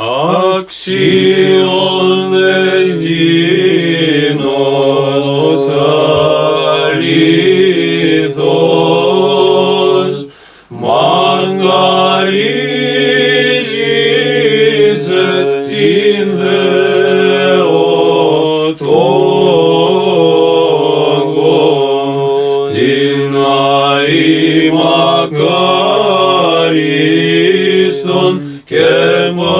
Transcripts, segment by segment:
action destinos salidos mangarigis et in the otongo dinai magariston kemo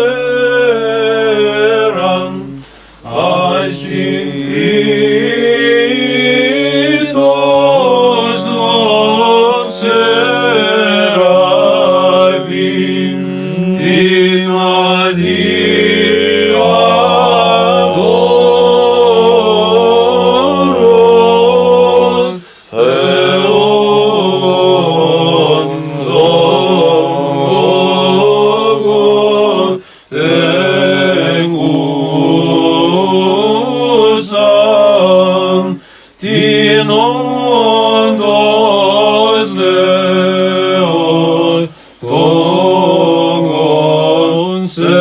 жизнь. nodos Deoi, togon se